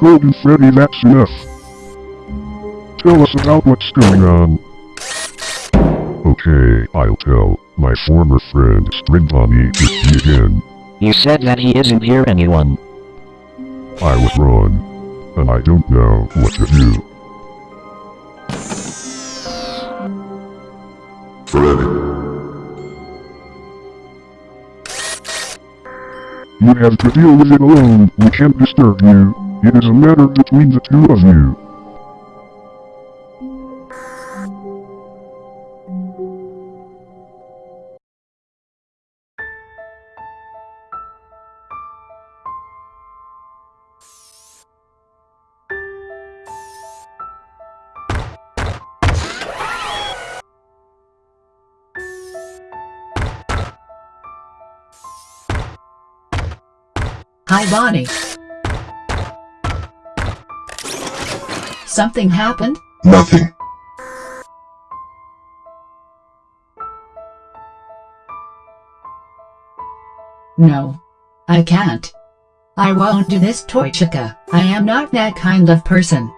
Golden Freddy, that's enough. Tell us about what's going on. Okay, I'll tell. My former friend, Spring Bonnie, is me again. You said that he isn't here anyone. I was wrong. And I don't know what to do. Freddy. You have to deal with it alone. We can't disturb you. It is a matter between the two of you. Hi, Bonnie. Something happened? Nothing. No. I can't. I won't do this, Toy Chica. I am not that kind of person.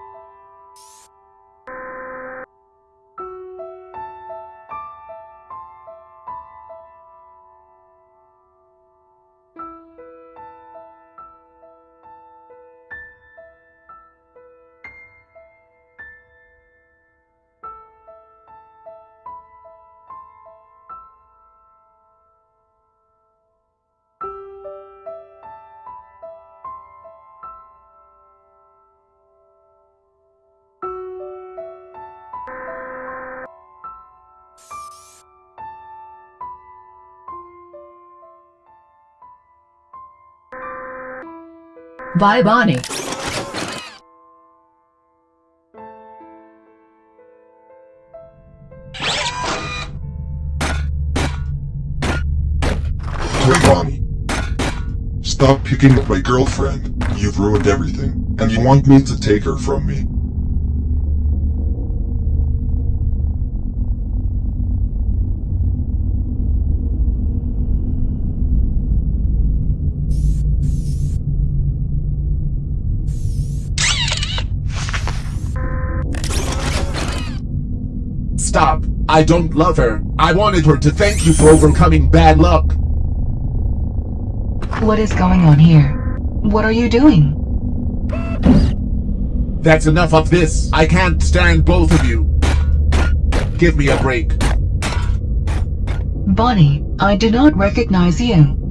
Bye, Bonnie. Hey, Bonnie. Stop picking up my girlfriend. You've ruined everything. And you want me to take her from me. Stop. I don't love her. I wanted her to thank you for overcoming bad luck. What is going on here? What are you doing? That's enough of this. I can't stand both of you. Give me a break. Bonnie, I do not recognize you.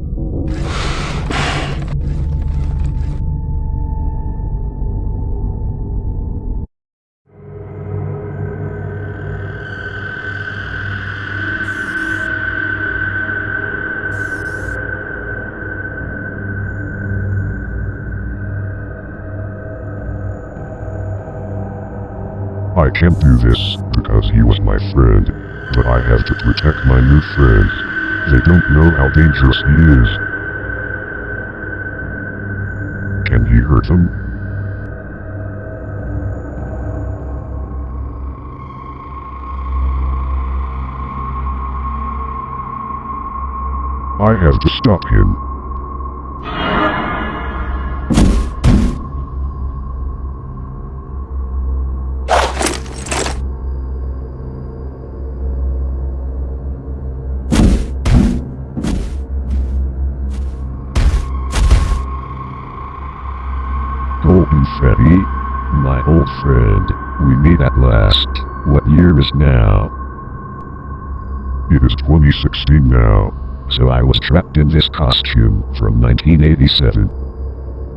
I can't do this, because he was my friend. But I have to protect my new friends. They don't know how dangerous he is. Can he hurt them? I have to stop him. Golden Freddy, my old friend, we meet at last. What year is now? It is 2016 now. So I was trapped in this costume from 1987.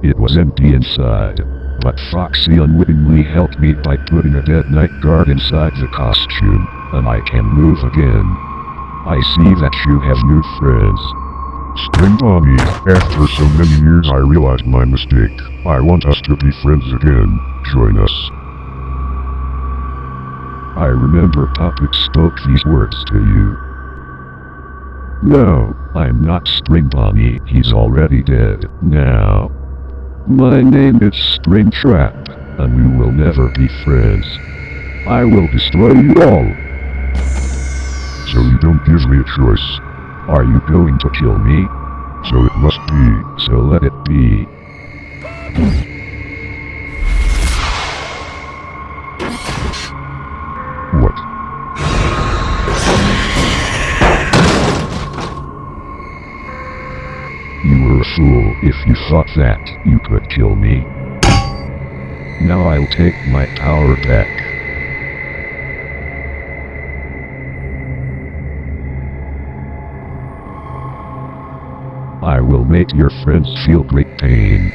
It was empty inside, but Foxy unwittingly helped me by putting a dead night guard inside the costume, and I can move again. I see that you have new friends. Spring Bonnie, after so many years I realized my mistake. I want us to be friends again. Join us. I remember Puppet spoke these words to you. No, I'm not Spring Bonnie, he's already dead, now. My name is Springtrap, and we will never be friends. I will destroy you all. So you don't give me a choice. Are you going to kill me? So it must be, so let it be. What? You were a fool if you thought that you could kill me. Now I'll take my power back. I will make your friends feel great pain.